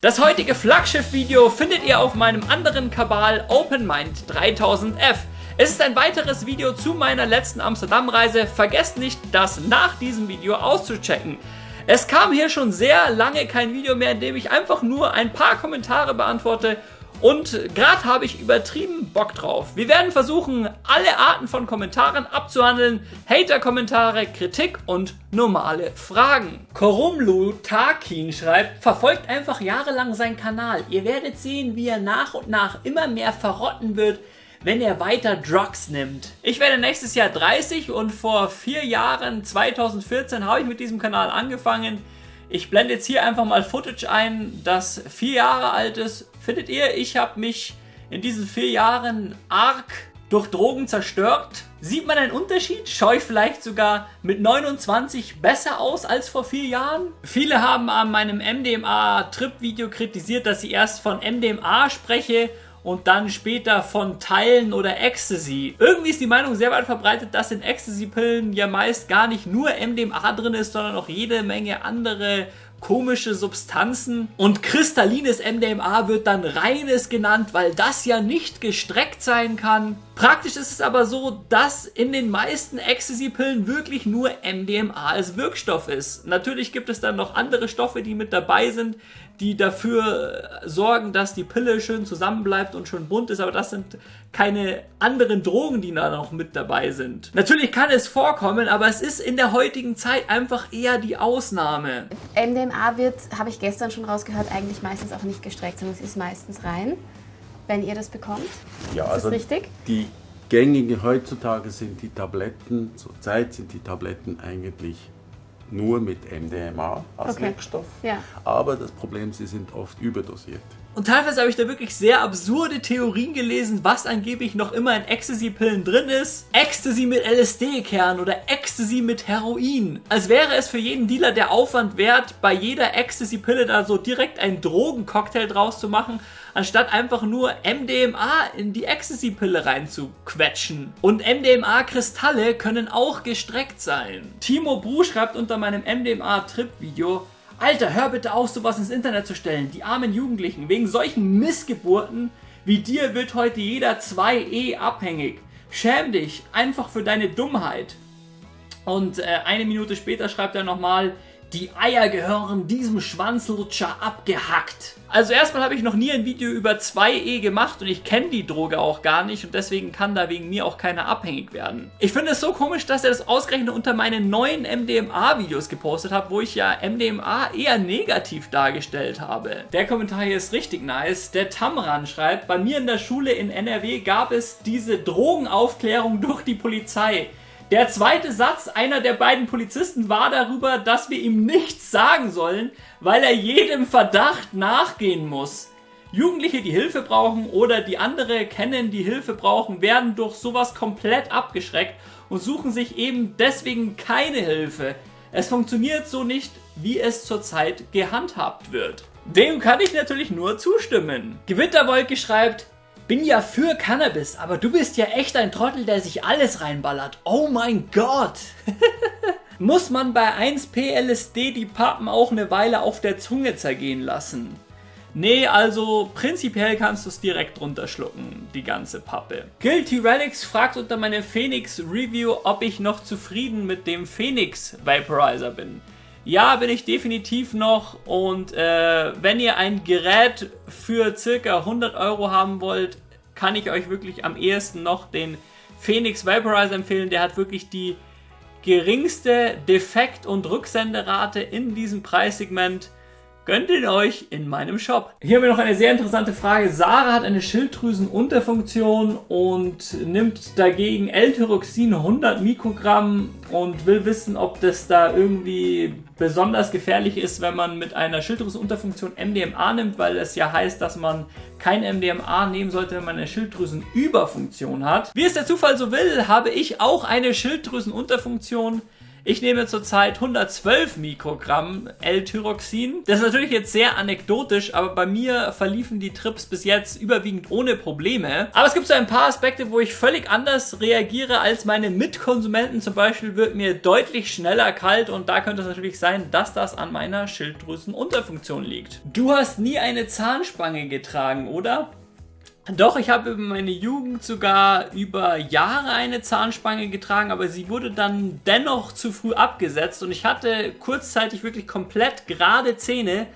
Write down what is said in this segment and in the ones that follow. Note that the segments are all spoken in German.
Das heutige Flaggschiff-Video findet ihr auf meinem anderen Kabal OpenMind 3000F. Es ist ein weiteres Video zu meiner letzten Amsterdam-Reise. Vergesst nicht, das nach diesem Video auszuchecken. Es kam hier schon sehr lange kein Video mehr, in dem ich einfach nur ein paar Kommentare beantworte und gerade habe ich übertrieben Bock drauf. Wir werden versuchen, alle Arten von Kommentaren abzuhandeln. Hater-Kommentare, Kritik und normale Fragen. Korumlu Takin schreibt, verfolgt einfach jahrelang seinen Kanal. Ihr werdet sehen, wie er nach und nach immer mehr verrotten wird, wenn er weiter Drugs nimmt. Ich werde nächstes Jahr 30 und vor vier Jahren, 2014, habe ich mit diesem Kanal angefangen. Ich blende jetzt hier einfach mal Footage ein, das vier Jahre alt ist. Findet ihr, ich habe mich in diesen vier Jahren arg durch Drogen zerstört? Sieht man einen Unterschied? Schaue ich vielleicht sogar mit 29 besser aus als vor vier Jahren? Viele haben an meinem MDMA-Trip-Video kritisiert, dass ich erst von MDMA spreche und dann später von Teilen oder Ecstasy. Irgendwie ist die Meinung sehr weit verbreitet, dass in Ecstasy-Pillen ja meist gar nicht nur MDMA drin ist, sondern auch jede Menge andere komische Substanzen und kristallines MDMA wird dann reines genannt, weil das ja nicht gestreckt sein kann. Praktisch ist es aber so, dass in den meisten Ecstasy-Pillen wirklich nur MDMA als Wirkstoff ist. Natürlich gibt es dann noch andere Stoffe, die mit dabei sind, die dafür sorgen, dass die Pille schön zusammenbleibt und schön bunt ist, aber das sind keine anderen Drogen, die da noch mit dabei sind. Natürlich kann es vorkommen, aber es ist in der heutigen Zeit einfach eher die Ausnahme. MDMA wird, habe ich gestern schon rausgehört, eigentlich meistens auch nicht gestreckt, sondern es ist meistens rein, wenn ihr das bekommt. Ja, ist also das richtig? Die gängigen heutzutage sind die Tabletten, zurzeit sind die Tabletten eigentlich nur mit MDMA als Okay. Wirkstoff. Ja. Aber das Problem, sie sind oft überdosiert. Und teilweise habe ich da wirklich sehr absurde Theorien gelesen, was angeblich noch immer in Ecstasy-Pillen drin ist. Ecstasy mit LSD-Kern oder Ecstasy mit Heroin. Als wäre es für jeden Dealer der Aufwand wert, bei jeder Ecstasy-Pille da so direkt einen Drogencocktail draus zu machen, anstatt einfach nur MDMA in die Ecstasy-Pille reinzuquetschen. Und MDMA-Kristalle können auch gestreckt sein. Timo Bru schreibt unter meinem MDMA-Trip-Video, Alter, hör bitte auf, sowas ins Internet zu stellen. Die armen Jugendlichen. Wegen solchen Missgeburten wie dir wird heute jeder 2E abhängig. Schäm dich einfach für deine Dummheit. Und äh, eine Minute später schreibt er nochmal, die Eier gehören diesem Schwanzlutscher abgehackt. Also erstmal habe ich noch nie ein Video über 2E gemacht und ich kenne die Droge auch gar nicht und deswegen kann da wegen mir auch keiner abhängig werden. Ich finde es so komisch, dass er das ausgerechnet unter meinen neuen MDMA-Videos gepostet hat, wo ich ja MDMA eher negativ dargestellt habe. Der Kommentar hier ist richtig nice. Der Tamran schreibt, bei mir in der Schule in NRW gab es diese Drogenaufklärung durch die Polizei. Der zweite Satz einer der beiden Polizisten war darüber, dass wir ihm nichts sagen sollen, weil er jedem Verdacht nachgehen muss. Jugendliche, die Hilfe brauchen oder die andere kennen, die Hilfe brauchen, werden durch sowas komplett abgeschreckt und suchen sich eben deswegen keine Hilfe. Es funktioniert so nicht, wie es zurzeit gehandhabt wird. Dem kann ich natürlich nur zustimmen. Gewitterwolke schreibt, bin ja für Cannabis, aber du bist ja echt ein Trottel, der sich alles reinballert. Oh mein Gott! Muss man bei 1P LSD die Pappen auch eine Weile auf der Zunge zergehen lassen? Nee, also prinzipiell kannst du es direkt runterschlucken, die ganze Pappe. Guilty Relics fragt unter meinem Phoenix Review, ob ich noch zufrieden mit dem Phoenix Vaporizer bin. Ja, bin ich definitiv noch und äh, wenn ihr ein Gerät für circa 100 Euro haben wollt, kann ich euch wirklich am ehesten noch den Phoenix Vaporizer empfehlen. Der hat wirklich die geringste Defekt- und Rücksenderate in diesem Preissegment. Gönnt ihn euch in meinem Shop. Hier haben wir noch eine sehr interessante Frage. Sarah hat eine Schilddrüsenunterfunktion und nimmt dagegen L-Tyroxin 100 Mikrogramm und will wissen, ob das da irgendwie besonders gefährlich ist, wenn man mit einer Schilddrüsenunterfunktion MDMA nimmt, weil es ja heißt, dass man kein MDMA nehmen sollte, wenn man eine Schilddrüsenüberfunktion hat. Wie es der Zufall so will, habe ich auch eine Schilddrüsenunterfunktion. Ich nehme zurzeit 112 Mikrogramm L-Tyroxin. Das ist natürlich jetzt sehr anekdotisch, aber bei mir verliefen die Trips bis jetzt überwiegend ohne Probleme. Aber es gibt so ein paar Aspekte, wo ich völlig anders reagiere als meine Mitkonsumenten. Zum Beispiel wird mir deutlich schneller kalt und da könnte es natürlich sein, dass das an meiner Schilddrüsenunterfunktion liegt. Du hast nie eine Zahnspange getragen, oder? Doch, ich habe über meine Jugend sogar über Jahre eine Zahnspange getragen, aber sie wurde dann dennoch zu früh abgesetzt und ich hatte kurzzeitig wirklich komplett gerade Zähne,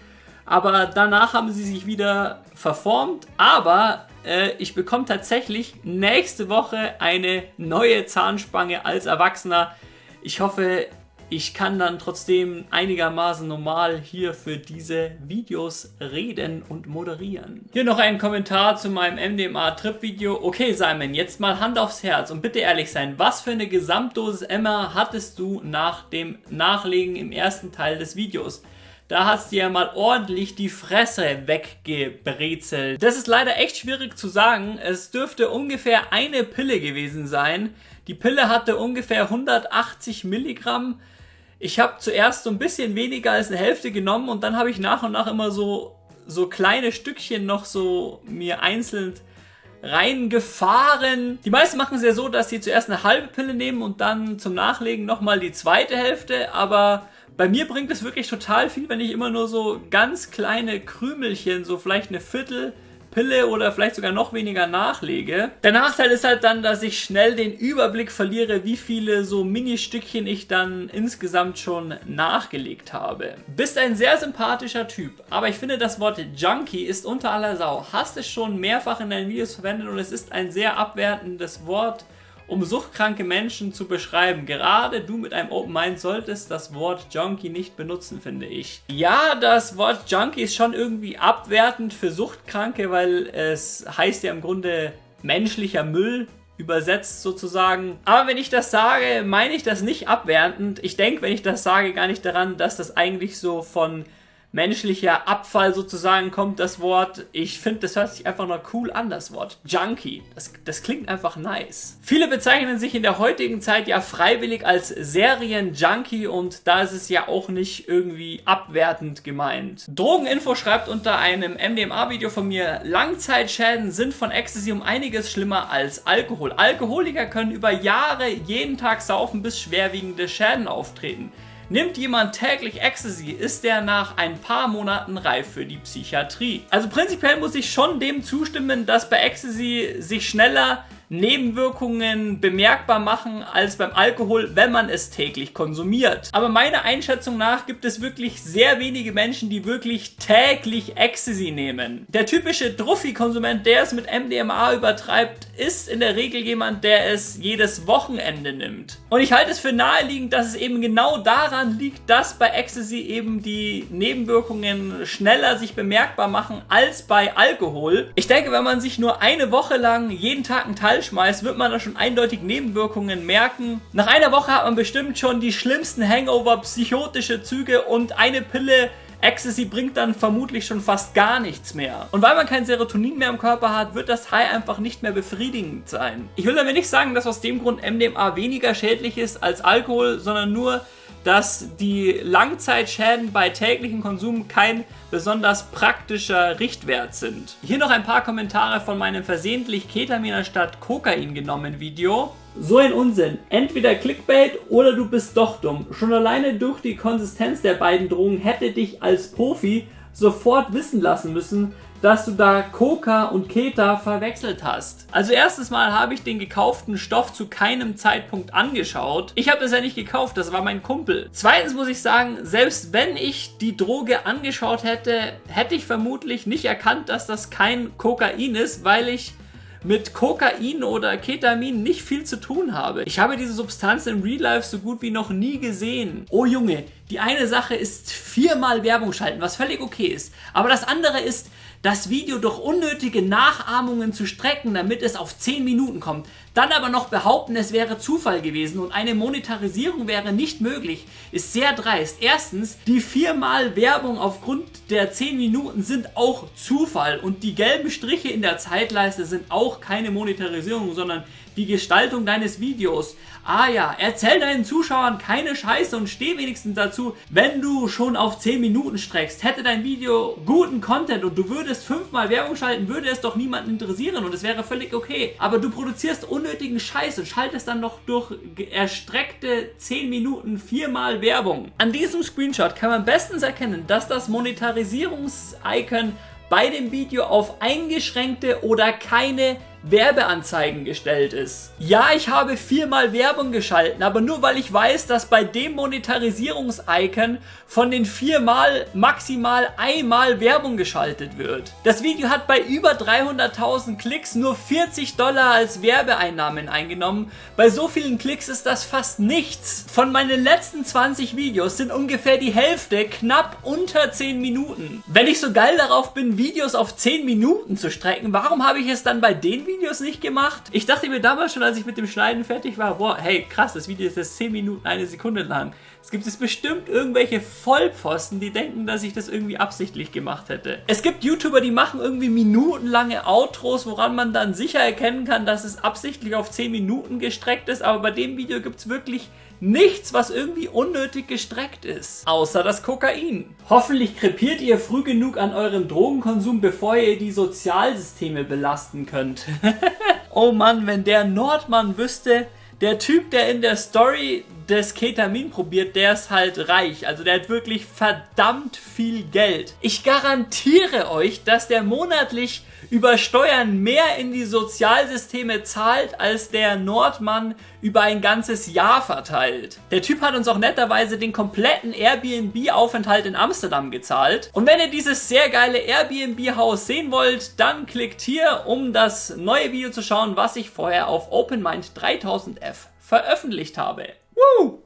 aber danach haben sie sich wieder verformt, aber äh, ich bekomme tatsächlich nächste Woche eine neue Zahnspange als Erwachsener. Ich hoffe, ich kann dann trotzdem einigermaßen normal hier für diese Videos reden und moderieren. Hier noch ein Kommentar zu meinem MDMA-Trip-Video. Okay Simon, jetzt mal Hand aufs Herz und bitte ehrlich sein, was für eine Gesamtdosis Emma hattest du nach dem Nachlegen im ersten Teil des Videos? Da hast du ja mal ordentlich die Fresse weggebrezelt. Das ist leider echt schwierig zu sagen. Es dürfte ungefähr eine Pille gewesen sein. Die Pille hatte ungefähr 180 Milligramm ich habe zuerst so ein bisschen weniger als eine Hälfte genommen und dann habe ich nach und nach immer so, so kleine Stückchen noch so mir einzeln reingefahren. Die meisten machen es ja so, dass sie zuerst eine halbe Pille nehmen und dann zum Nachlegen nochmal die zweite Hälfte, aber bei mir bringt es wirklich total viel, wenn ich immer nur so ganz kleine Krümelchen, so vielleicht eine Viertel, Pille oder vielleicht sogar noch weniger nachlege. Der Nachteil ist halt dann, dass ich schnell den Überblick verliere, wie viele so Mini-Stückchen ich dann insgesamt schon nachgelegt habe. Bist ein sehr sympathischer Typ, aber ich finde das Wort Junkie ist unter aller Sau. Hast es schon mehrfach in deinen Videos verwendet und es ist ein sehr abwertendes Wort um suchtkranke Menschen zu beschreiben. Gerade du mit einem Open Mind solltest das Wort Junkie nicht benutzen, finde ich. Ja, das Wort Junkie ist schon irgendwie abwertend für Suchtkranke, weil es heißt ja im Grunde menschlicher Müll übersetzt sozusagen. Aber wenn ich das sage, meine ich das nicht abwertend. Ich denke, wenn ich das sage, gar nicht daran, dass das eigentlich so von menschlicher Abfall sozusagen kommt das Wort. Ich finde, das hört sich einfach noch cool an, das Wort. Junkie. Das, das klingt einfach nice. Viele bezeichnen sich in der heutigen Zeit ja freiwillig als Serien-Junkie und da ist es ja auch nicht irgendwie abwertend gemeint. Drogeninfo schreibt unter einem MDMA-Video von mir, Langzeitschäden sind von Ecstasy um einiges schlimmer als Alkohol. Alkoholiker können über Jahre jeden Tag saufen, bis schwerwiegende Schäden auftreten. Nimmt jemand täglich Ecstasy, ist der nach ein paar Monaten reif für die Psychiatrie. Also prinzipiell muss ich schon dem zustimmen, dass bei Ecstasy sich schneller Nebenwirkungen bemerkbar machen als beim Alkohol, wenn man es täglich konsumiert. Aber meiner Einschätzung nach gibt es wirklich sehr wenige Menschen, die wirklich täglich Ecstasy nehmen. Der typische Druffi-Konsument, der es mit MDMA übertreibt, ist in der Regel jemand, der es jedes Wochenende nimmt. Und ich halte es für naheliegend, dass es eben genau daran liegt, dass bei Ecstasy eben die Nebenwirkungen schneller sich bemerkbar machen als bei Alkohol. Ich denke, wenn man sich nur eine Woche lang jeden Tag einen Teil schmeißt, wird man da schon eindeutig Nebenwirkungen merken. Nach einer Woche hat man bestimmt schon die schlimmsten Hangover, psychotische Züge und eine Pille Ecstasy bringt dann vermutlich schon fast gar nichts mehr. Und weil man kein Serotonin mehr im Körper hat, wird das High einfach nicht mehr befriedigend sein. Ich will damit nicht sagen, dass aus dem Grund MDMA weniger schädlich ist als Alkohol, sondern nur, dass die Langzeitschäden bei täglichem Konsum kein besonders praktischer Richtwert sind. Hier noch ein paar Kommentare von meinem versehentlich Ketamin anstatt Kokain genommenen Video. So ein Unsinn. Entweder Clickbait oder du bist doch dumm. Schon alleine durch die Konsistenz der beiden Drogen hätte dich als Profi sofort wissen lassen müssen, dass du da Coca und Keta verwechselt hast. Also erstes Mal habe ich den gekauften Stoff zu keinem Zeitpunkt angeschaut. Ich habe das ja nicht gekauft, das war mein Kumpel. Zweitens muss ich sagen, selbst wenn ich die Droge angeschaut hätte, hätte ich vermutlich nicht erkannt, dass das kein Kokain ist, weil ich mit Kokain oder Ketamin nicht viel zu tun habe. Ich habe diese Substanz im Real Life so gut wie noch nie gesehen. Oh Junge, die eine Sache ist viermal Werbung schalten, was völlig okay ist. Aber das andere ist, das Video durch unnötige Nachahmungen zu strecken, damit es auf 10 Minuten kommt, dann aber noch behaupten, es wäre Zufall gewesen und eine Monetarisierung wäre nicht möglich, ist sehr dreist. Erstens, die viermal Werbung aufgrund der 10 Minuten sind auch Zufall und die gelben Striche in der Zeitleiste sind auch keine Monetarisierung, sondern die Gestaltung deines Videos. Ah ja, erzähl deinen Zuschauern keine Scheiße und steh wenigstens dazu, wenn du schon auf 10 Minuten streckst. Hätte dein Video guten Content und du würdest fünfmal Werbung schalten, würde es doch niemanden interessieren und es wäre völlig okay. Aber du produzierst unnötigen Scheiß und schaltest dann noch durch erstreckte 10 Minuten viermal Werbung. An diesem Screenshot kann man bestens erkennen, dass das Monetarisierungs-Icon bei dem Video auf eingeschränkte oder keine Werbeanzeigen gestellt ist. Ja, ich habe viermal Werbung geschalten, aber nur weil ich weiß, dass bei dem Monetarisierungs-Icon von den viermal maximal einmal Werbung geschaltet wird. Das Video hat bei über 300.000 Klicks nur 40 Dollar als Werbeeinnahmen eingenommen. Bei so vielen Klicks ist das fast nichts. Von meinen letzten 20 Videos sind ungefähr die Hälfte knapp unter 10 Minuten. Wenn ich so geil darauf bin, Videos auf 10 Minuten zu strecken, warum habe ich es dann bei den Videos Videos nicht gemacht. Ich dachte mir damals schon, als ich mit dem Schneiden fertig war, boah, hey, krass, das Video ist jetzt 10 Minuten, eine Sekunde lang. Es gibt es bestimmt irgendwelche Vollpfosten, die denken, dass ich das irgendwie absichtlich gemacht hätte. Es gibt YouTuber, die machen irgendwie minutenlange Outros, woran man dann sicher erkennen kann, dass es absichtlich auf 10 Minuten gestreckt ist, aber bei dem Video gibt es wirklich nichts, was irgendwie unnötig gestreckt ist. Außer das Kokain. Hoffentlich krepiert ihr früh genug an eurem Drogenkonsum, bevor ihr die Sozialsysteme belasten könnt. oh Mann, wenn der Nordmann wüsste, der Typ, der in der Story das Ketamin probiert, der ist halt reich. Also der hat wirklich verdammt viel Geld. Ich garantiere euch, dass der monatlich über Steuern mehr in die Sozialsysteme zahlt, als der Nordmann über ein ganzes Jahr verteilt. Der Typ hat uns auch netterweise den kompletten Airbnb-Aufenthalt in Amsterdam gezahlt. Und wenn ihr dieses sehr geile Airbnb-Haus sehen wollt, dann klickt hier, um das neue Video zu schauen, was ich vorher auf OpenMind 3000F veröffentlicht habe. Woo!